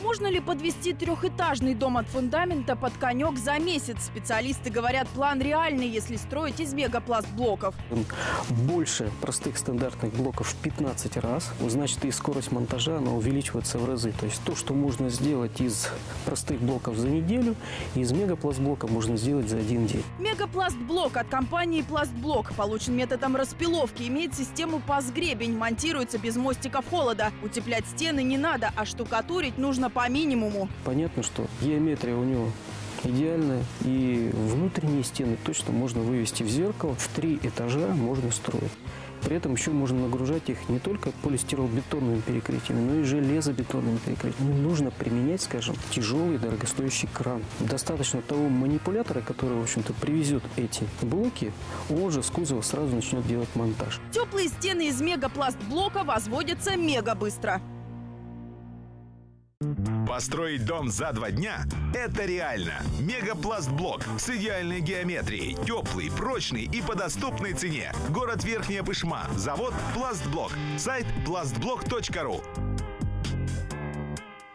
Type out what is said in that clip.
Можно ли подвести трехэтажный дом от фундамента под конек за месяц? Специалисты говорят, план реальный, если строить из мегапластблоков. Больше простых стандартных блоков в 15 раз. Значит, и скорость монтажа она увеличивается в разы. То есть то, что можно сделать из простых блоков за неделю, из мегапластблока можно сделать за один день. Мегапластблок от компании «Пластблок» получен методом распиловки, имеет систему паз-гребень, монтируется без мостиков холода. Утеплять стены не надо, а штукатурить нужно по минимуму. Понятно, что геометрия у него идеальная, и внутренние стены точно можно вывести в зеркало. В три этажа можно строить. При этом еще можно нагружать их не только полистиролбетонными перекрытиями, но и железобетонными перекрытиями. Не нужно применять, скажем, тяжелый дорогостоящий кран. Достаточно того манипулятора, который, в общем-то, привезет эти блоки, он же с кузова сразу начнет делать монтаж. Теплые стены из мегапластблока возводятся мега быстро. Построить дом за два дня – это реально. Мегапластблок с идеальной геометрией, теплый, прочный и по доступной цене. Город Верхняя Пышма. Завод «Пластблок». Сайт plastblok.ru.